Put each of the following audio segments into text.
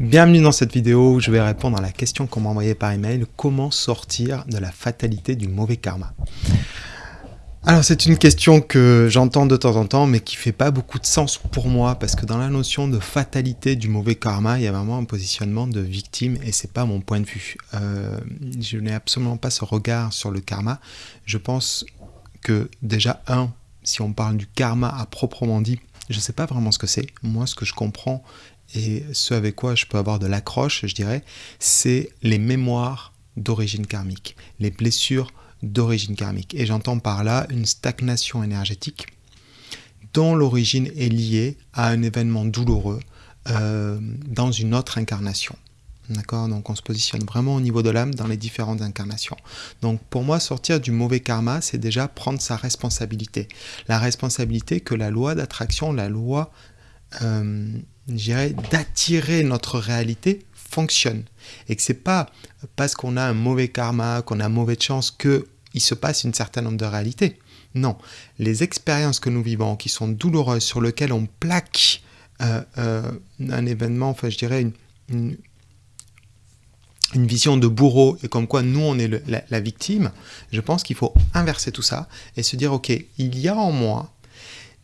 Bienvenue dans cette vidéo où je vais répondre à la question qu'on m'a envoyée par email comment sortir de la fatalité du mauvais karma? Alors c'est une question que j'entends de temps en temps mais qui fait pas beaucoup de sens pour moi parce que dans la notion de fatalité du mauvais karma il y a vraiment un positionnement de victime et c'est pas mon point de vue. Euh, je n'ai absolument pas ce regard sur le karma. Je pense que déjà un, si on parle du karma à proprement dit, je ne sais pas vraiment ce que c'est. Moi ce que je comprends et ce avec quoi je peux avoir de l'accroche, je dirais, c'est les mémoires d'origine karmique, les blessures d'origine karmique. Et j'entends par là une stagnation énergétique dont l'origine est liée à un événement douloureux euh, dans une autre incarnation. D'accord Donc on se positionne vraiment au niveau de l'âme dans les différentes incarnations. Donc pour moi, sortir du mauvais karma, c'est déjà prendre sa responsabilité. La responsabilité que la loi d'attraction, la loi euh, d'attirer notre réalité fonctionne. Et que c'est pas parce qu'on a un mauvais karma, qu'on a mauvaise chance, qu'il se passe une certaine nombre de réalités. Non, les expériences que nous vivons, qui sont douloureuses, sur lesquelles on plaque euh, euh, un événement, enfin je dirais une, vision de bourreau, et comme quoi nous on est la, victime, je pense qu'il faut inverser tout ça et se dire, ok, il y a en moi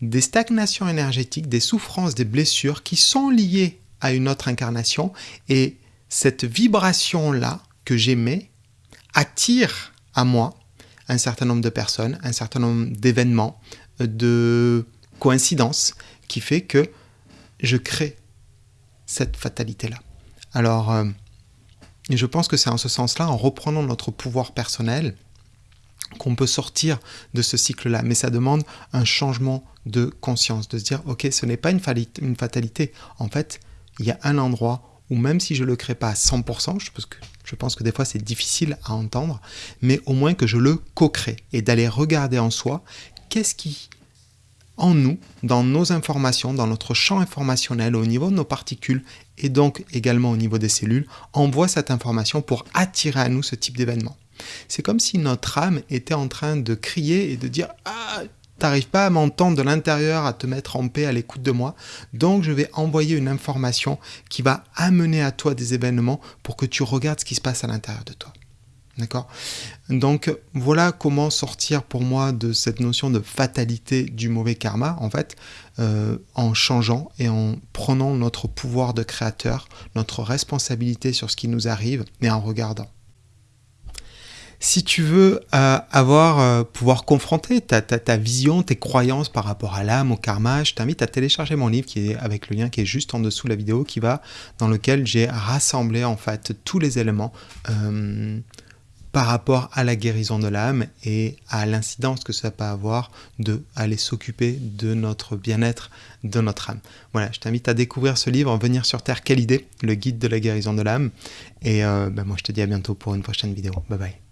des stagnations énergétiques, des souffrances, des blessures qui sont liées à une autre incarnation et cette vibration-là que j'aimais attire à moi un certain nombre de personnes, un certain nombre d'événements, de coïncidences qui fait que je crée cette fatalité-là. Alors, euh, je pense que c'est en ce sens-là, en reprenant notre pouvoir personnel, qu'on peut sortir de ce cycle-là. Mais ça demande un changement de conscience, de se dire, ok, ce n'est pas une, fatalité. En fait, il y a un endroit où même si je ne le crée pas à 100%, je que, je pense que des fois c'est difficile à entendre, mais au moins que je le co-crée et d'aller regarder en soi qu'est-ce qui, en nous, dans nos informations, dans notre champ informationnel, au niveau de nos particules et donc également au niveau des cellules, envoie cette information pour attirer à nous ce type d'événement. C'est comme si notre âme était en train de crier et de dire Ah, t'arrives pas à m'entendre de l'intérieur, à te mettre en paix à l'écoute de moi, donc je vais envoyer une information qui va amener à toi des événements pour que tu regardes ce qui se passe à l'intérieur de toi. D'accord? Donc voilà comment sortir pour moi de cette notion de fatalité du mauvais karma, en fait, euh, en changeant et en prenant notre pouvoir de créateur, notre responsabilité sur ce qui nous arrive et en regardant. Si tu veux euh, avoir, euh, pouvoir confronter ta, ta, vision, tes croyances par rapport à l'âme, au karma, je t'invite à télécharger mon livre qui est avec le lien qui est juste en dessous de la vidéo, qui va dans lequel j'ai rassemblé en fait tous les éléments par rapport à la guérison de l'âme et à l'incidence que ça peut avoir de aller s'occuper de notre bien-être, de notre âme. Voilà, je t'invite à découvrir ce livre, Venir sur Terre, quelle idée, le guide de la guérison de l'âme. Et ben moi je te dis à bientôt pour une prochaine vidéo. Bye bye.